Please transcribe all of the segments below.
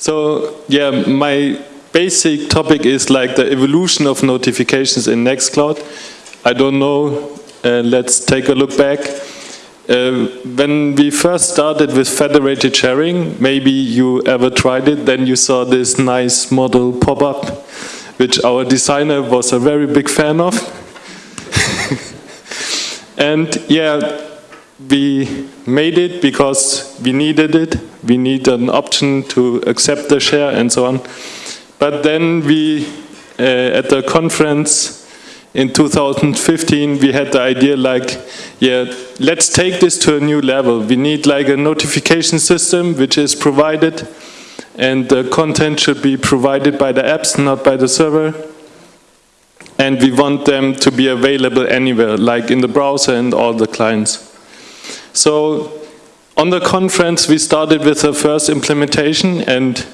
So yeah, my basic topic is like the evolution of notifications in Nextcloud. I don't know, uh, let's take a look back. Uh, when we first started with federated sharing, maybe you ever tried it, then you saw this nice modal pop up, which our designer was a very big fan of. and yeah, we made it because we needed it. We need an option to accept the share and so on. But then we, uh, at the conference in 2015, we had the idea like, yeah, let's take this to a new level. We need like a notification system which is provided and the content should be provided by the apps, not by the server. And we want them to be available anywhere, like in the browser and all the clients. So on the conference, we started with the first implementation and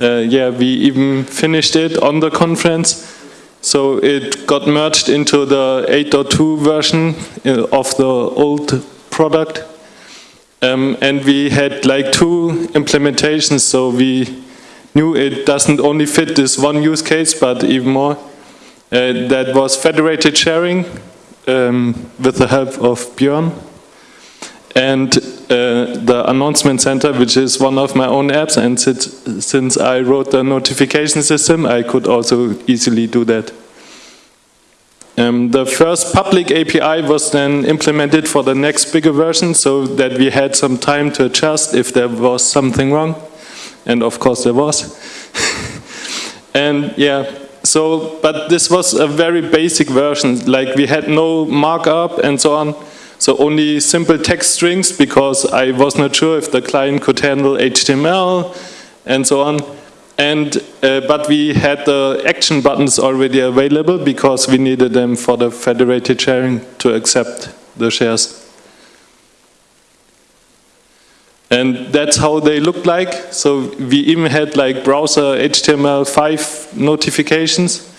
uh, yeah, we even finished it on the conference. So it got merged into the 8.2 version uh, of the old product. Um, and we had like two implementations, so we knew it doesn't only fit this one use case, but even more. Uh, that was federated sharing um, with the help of Björn and uh, the announcement center, which is one of my own apps. And since, since I wrote the notification system, I could also easily do that. Um, the first public API was then implemented for the next bigger version so that we had some time to adjust if there was something wrong. And of course there was. and yeah, so, but this was a very basic version, like we had no markup and so on. So only simple text strings because I was not sure if the client could handle HTML and so on. And, uh, but we had the action buttons already available because we needed them for the federated sharing to accept the shares. And that's how they looked like. So we even had like browser HTML5 notifications.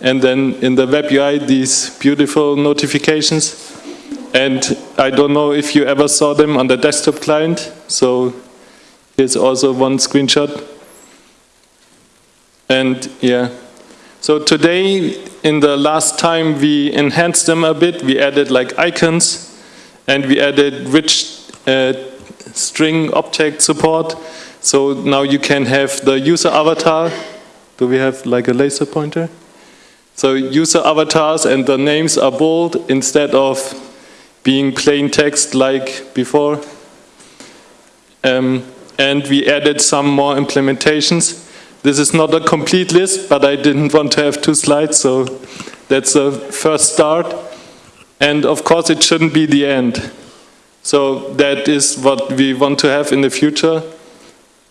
And then in the web UI, these beautiful notifications. And I don't know if you ever saw them on the desktop client. So here's also one screenshot. And yeah, so today, in the last time, we enhanced them a bit. We added like icons, and we added rich uh, string object support. So now you can have the user avatar. Do we have like a laser pointer? So user avatars and the names are bold instead of being plain text like before. Um, and we added some more implementations. This is not a complete list, but I didn't want to have two slides, so that's a first start. And of course it shouldn't be the end. So that is what we want to have in the future.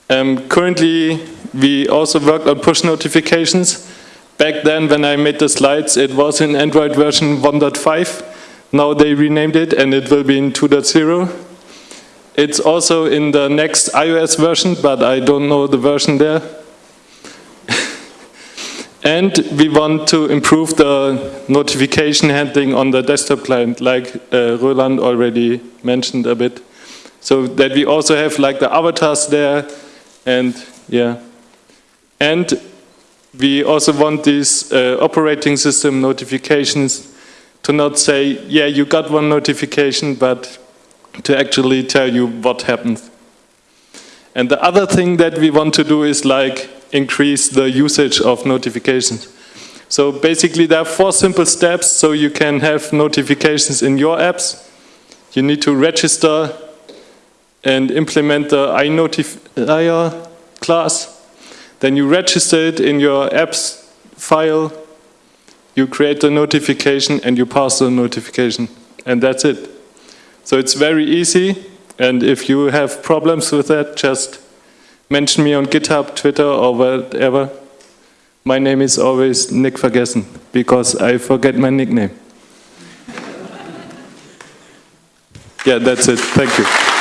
Um, currently, we also worked on push notifications. Back then, when I made the slides, it was in Android version 1.5. Now they renamed it and it will be in 2.0. It's also in the next iOS version, but I don't know the version there. and we want to improve the notification handling on the desktop client, like uh, Roland already mentioned a bit. So that we also have like the avatars there and yeah. And we also want these uh, operating system notifications to not say, yeah, you got one notification, but to actually tell you what happened. And the other thing that we want to do is like increase the usage of notifications. So basically there are four simple steps so you can have notifications in your apps. You need to register and implement the iNotifier class. Then you register it in your apps file you create the notification and you pass the notification and that's it. So it's very easy and if you have problems with that just mention me on GitHub, Twitter or whatever. My name is always Nick Vergessen because I forget my nickname. yeah, that's it. Thank you.